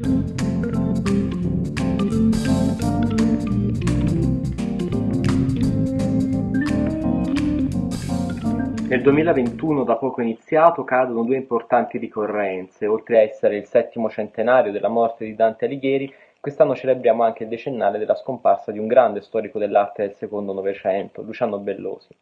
Nel duemilaventuno da poco iniziato cadono due importanti ricorrenze, oltre a essere il settimo centenario della morte di Dante Alighieri, quest'anno celebriamo anche il decennale della scomparsa di un grande storico dell'arte del secondo Novecento, Luciano Bellosi.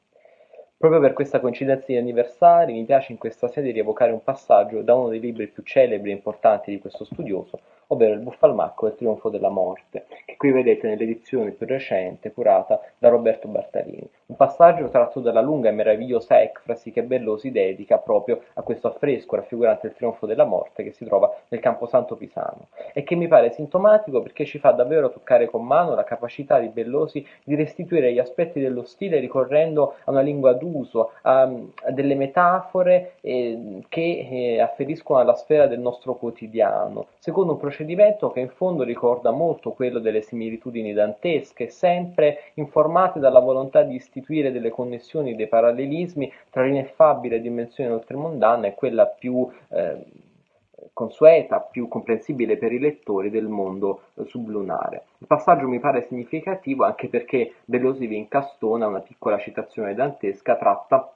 Proprio per questa coincidenza di anniversari mi piace in questa sede rievocare un passaggio da uno dei libri più celebri e importanti di questo studioso, ovvero il Buffalmacco e il trionfo della morte, che qui vedete nell'edizione più recente curata da Roberto Bartalini. Un passaggio tratto dalla lunga e meravigliosa ecfrasi che Bellosi dedica proprio a questo affresco raffigurante il trionfo della morte che si trova nel Camposanto Pisano e che mi pare sintomatico perché ci fa davvero toccare con mano la capacità di Bellosi di restituire gli aspetti dello stile ricorrendo a una lingua d'uso, a, a delle metafore eh, che eh, afferiscono alla sfera del nostro quotidiano, secondo un procedimento che in fondo ricorda molto quello delle similitudini dantesche, sempre informate dalla volontà di istituire delle connessioni, dei parallelismi tra l'ineffabile dimensione oltremondana e quella più eh, consueta, più comprensibile per i lettori del mondo eh, sublunare. Il passaggio mi pare significativo anche perché Bellosi vi incastona una piccola citazione dantesca tratta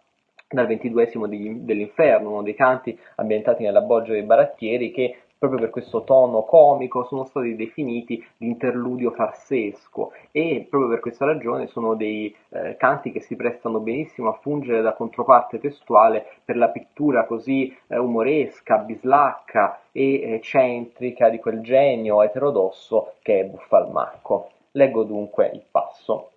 dal ventiduesimo dell'Inferno, uno dei canti ambientati nella Boggia dei Barattieri che proprio per questo tono comico sono stati definiti l'interludio farsesco e proprio per questa ragione sono dei eh, canti che si prestano benissimo a fungere da controparte testuale per la pittura così eh, umoresca, bislacca e eccentrica di quel genio eterodosso che è Buffalmacco. Leggo dunque il passo.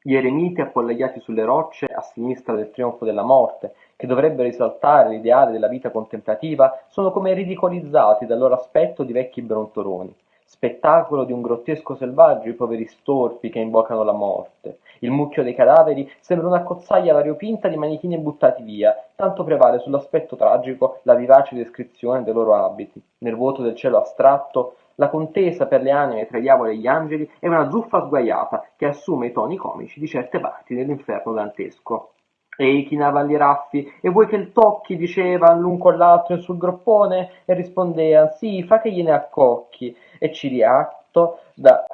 Gli eremiti appollaiati sulle rocce a sinistra del trionfo della morte, che dovrebbero esaltare l'ideale della vita contemplativa, sono come ridicolizzati dal loro aspetto di vecchi brontoloni. Spettacolo di un grottesco selvaggio i poveri storpi che invocano la morte. Il mucchio dei cadaveri sembra una cozzaglia variopinta di manichini buttati via, tanto prevale sull'aspetto tragico la vivace descrizione dei loro abiti. Nel vuoto del cielo astratto la contesa per le anime tra i diavoli e gli angeli è una zuffa sguaiata che assume i toni comici di certe parti dell'inferno dantesco. Ehi, chinava gli raffi, e vuoi che il tocchi, diceva l'un con l'altro sul groppone, e rispondea, sì, fa che gliene accocchi, e Ciriatto, da,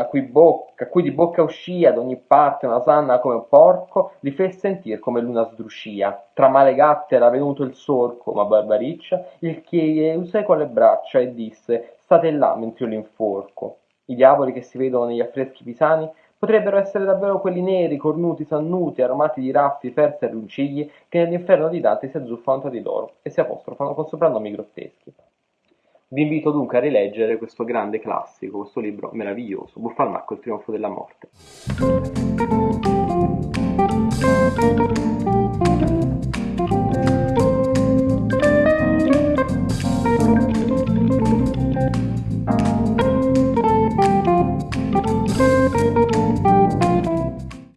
a, cui bocca, cui di bocca uscia da ogni parte una sanna come un porco, li fe sentir come l'una sdruscia. Tra male gatte era venuto il sorco, ma Barbariccia il chiese con le braccia e disse, state là mentre io l'inforco. I diavoli che si vedono negli affreschi pisani potrebbero essere davvero quelli neri, cornuti, sannuti, aromati di raffi, ferse e runcigli che nell'inferno di Dante si azzuffano tra di loro e si apostrofano con soprannomi grotteschi. Vi invito dunque a rileggere questo grande classico, questo libro meraviglioso, Buffalmacco, il trionfo della morte.